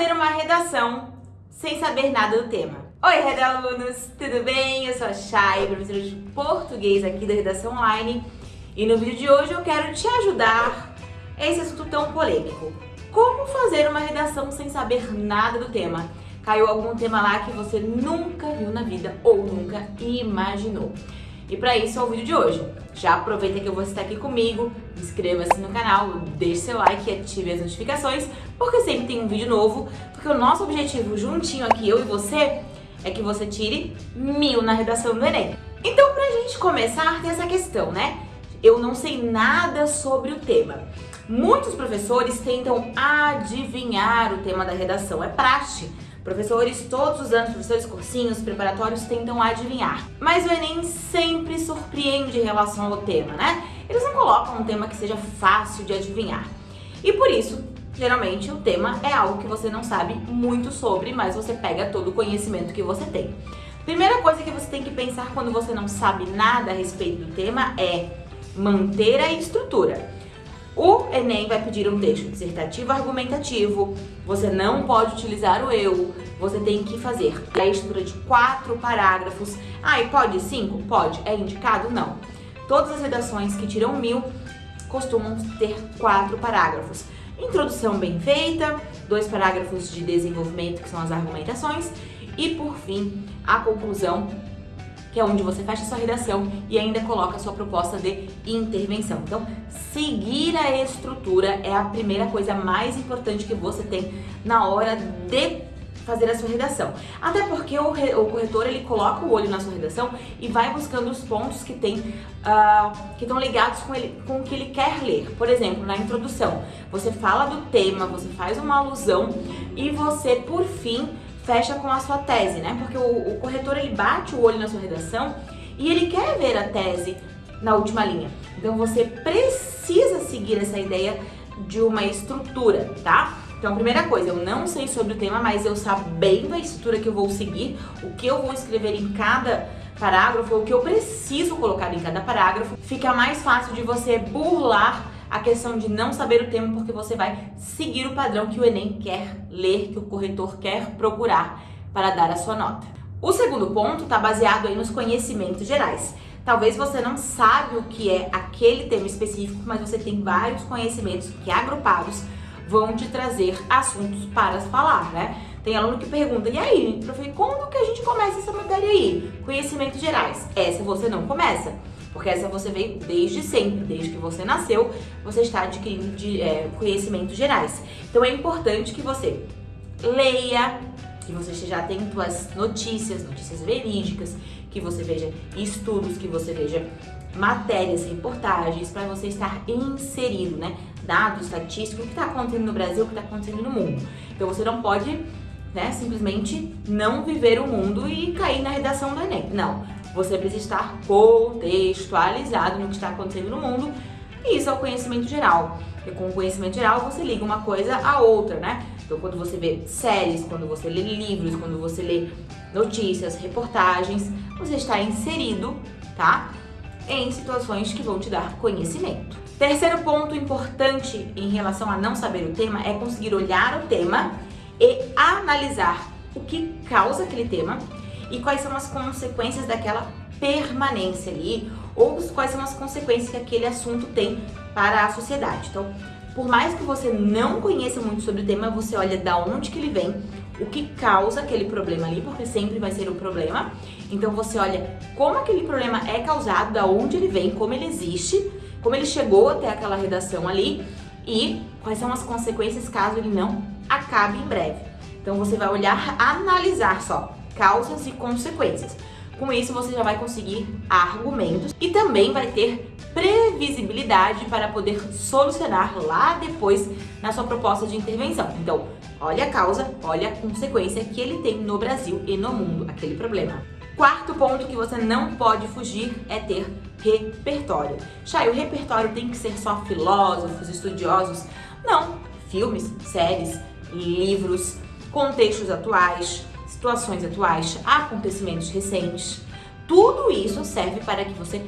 fazer uma redação sem saber nada do tema? Oi, redalunos, tudo bem? Eu sou a Chay, professora de português aqui da Redação Online e no vídeo de hoje eu quero te ajudar esse assunto tão polêmico. Como fazer uma redação sem saber nada do tema? Caiu algum tema lá que você nunca viu na vida ou nunca imaginou. E para isso é o vídeo de hoje. Já aproveita que vou estar aqui comigo, inscreva-se no canal, deixe seu like e ative as notificações, porque sempre tem um vídeo novo, porque o nosso objetivo juntinho aqui, eu e você, é que você tire mil na redação do Enem. Então, pra gente começar, tem essa questão, né? Eu não sei nada sobre o tema. Muitos professores tentam adivinhar o tema da redação, é praxe. Professores, todos os anos, professores cursinhos, preparatórios, tentam adivinhar. Mas o Enem sempre surpreende em relação ao tema, né? Eles não colocam um tema que seja fácil de adivinhar. E por isso, geralmente, o tema é algo que você não sabe muito sobre, mas você pega todo o conhecimento que você tem. Primeira coisa que você tem que pensar quando você não sabe nada a respeito do tema é manter a estrutura. O Enem vai pedir um texto dissertativo argumentativo, você não pode utilizar o eu, você tem que fazer a estrutura de quatro parágrafos. Ah, e pode cinco? Pode. É indicado? Não. Todas as redações que tiram mil costumam ter quatro parágrafos. Introdução bem feita, dois parágrafos de desenvolvimento, que são as argumentações, e por fim, a conclusão que é onde você fecha sua redação e ainda coloca sua proposta de intervenção. Então, seguir a estrutura é a primeira coisa mais importante que você tem na hora de fazer a sua redação. Até porque o, o, corretor ele coloca o olho na sua redação e vai buscando os pontos que tem uh, que estão ligados com, ele, com o que ele quer ler. Por exemplo, na introdução, você fala do tema, você faz uma alusão e você, por fim, fecha com a sua tese, né? Porque o, o corretor ele bate o olho na sua redação e ele quer ver a tese na última linha. Então você precisa seguir essa ideia de uma estrutura, tá? Então, primeira coisa, eu não sei sobre o tema, mas eu sabendo a estrutura que eu vou seguir, o que eu vou escrever em cada parágrafo, o que eu preciso colocar em cada parágrafo, fica mais fácil de você burlar a questão de não saber o tema porque você vai seguir o padrão que o Enem quer ler, que o corretor quer procurar para dar a sua nota. O segundo ponto está baseado aí nos conhecimentos gerais. Talvez você não sabe o que é aquele tema específico, mas você tem vários conhecimentos que agrupados vão te trazer assuntos para falar, né? Tem aluno que pergunta, e aí, professor, quando que a gente começa essa matéria aí? Conhecimentos gerais. Essa você não começa. Porque essa você veio desde sempre, desde que você nasceu, você está adquirindo de, é, conhecimentos gerais. Então é importante que você leia, que você esteja atento às notícias, notícias verídicas, que você veja estudos, que você veja matérias, reportagens, para você estar inserido, né? Dados, estatísticos, o que está acontecendo no Brasil, o que está acontecendo no mundo. Então você não pode né, simplesmente não viver o mundo e cair na redação do Enem. Não, você precisa estar contextualizado no que está acontecendo no mundo e isso é o conhecimento geral. E com o conhecimento geral você liga uma coisa à outra, né? Então quando você vê séries, quando você lê livros, quando você lê notícias, reportagens, você está inserido, tá? Em situações que vão te dar conhecimento. Terceiro ponto importante em relação a não saber o tema é conseguir olhar o tema e analisar o que causa aquele tema e quais são as consequências daquela permanência ali, ou quais são as consequências que aquele assunto tem para a sociedade. Então, por mais que você não conheça muito sobre o tema, você olha da onde que ele vem, o que causa aquele problema ali, porque sempre vai ser um problema. Então você olha como aquele problema é causado, da onde ele vem, como ele existe, como ele chegou até aquela redação ali e quais são as consequências caso ele não acabe em breve. Então você vai olhar, analisar só causas e consequências. Com isso, você já vai conseguir argumentos e também vai ter previsibilidade para poder solucionar lá depois na sua proposta de intervenção. Então, olha a causa, olha a consequência que ele tem no Brasil e no mundo, aquele problema. Quarto ponto que você não pode fugir é ter repertório. Chay, o repertório tem que ser só filósofos, estudiosos? Não. Filmes, séries, livros, contextos atuais, situações atuais, acontecimentos recentes. Tudo isso serve para que você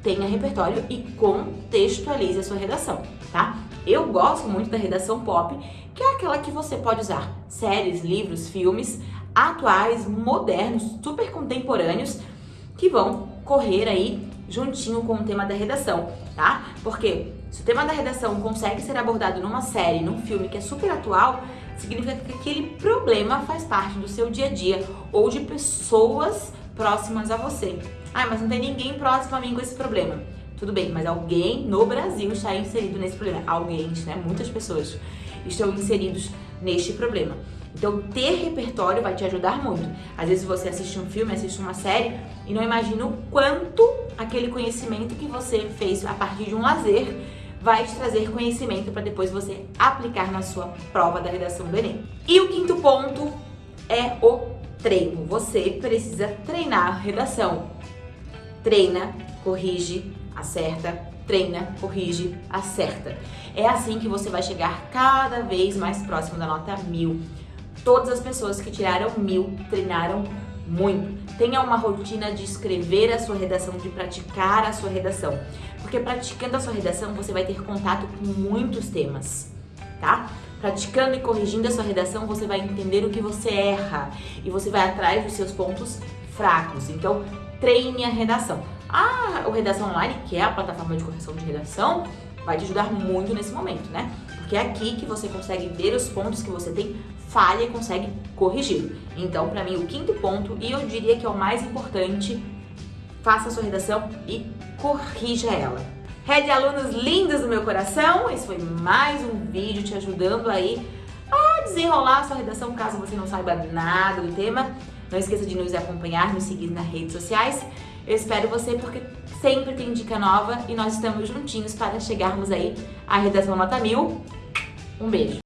tenha repertório e contextualize a sua redação, tá? Eu gosto muito da redação pop, que é aquela que você pode usar séries, livros, filmes atuais, modernos, super contemporâneos, que vão correr aí juntinho com o tema da redação, tá? Porque se o tema da redação consegue ser abordado numa série, num filme que é super atual, significa que aquele problema faz parte do seu dia a dia ou de pessoas próximas a você. Ah, mas não tem ninguém próximo a mim com esse problema. Tudo bem, mas alguém no Brasil está inserido nesse problema. Alguém, né? Muitas pessoas estão inseridos neste problema. Então, ter repertório vai te ajudar muito. Às vezes você assiste um filme, assiste uma série e não imagina o quanto aquele conhecimento que você fez a partir de um lazer vai te trazer conhecimento para depois você aplicar na sua prova da redação do Enem. E o quinto ponto é o treino. Você precisa treinar redação. Treina, corrige, acerta, treina, corrige, acerta. É assim que você vai chegar cada vez mais próximo da nota mil. Todas as pessoas que tiraram mil treinaram muito. Tenha uma rotina de escrever a sua redação, de praticar a sua redação. Porque praticando a sua redação, você vai ter contato com muitos temas, tá? Praticando e corrigindo a sua redação, você vai entender o que você erra e você vai atrás dos seus pontos fracos. Então, treine a redação. O Redação Online, que é a plataforma de correção de redação, vai te ajudar muito nesse momento, né? Porque é aqui que você consegue ver os pontos que você tem falha e consegue corrigir. Então, para mim, o quinto ponto, e eu diria que é o mais importante, faça a sua redação e corrija ela. Red alunos lindos do meu coração, esse foi mais um vídeo te ajudando aí a desenrolar a sua redação, caso você não saiba nada do tema. Não esqueça de nos acompanhar, nos seguir nas redes sociais. Eu espero você porque sempre tem dica nova e nós estamos juntinhos para chegarmos aí à redação nota mil. Um beijo!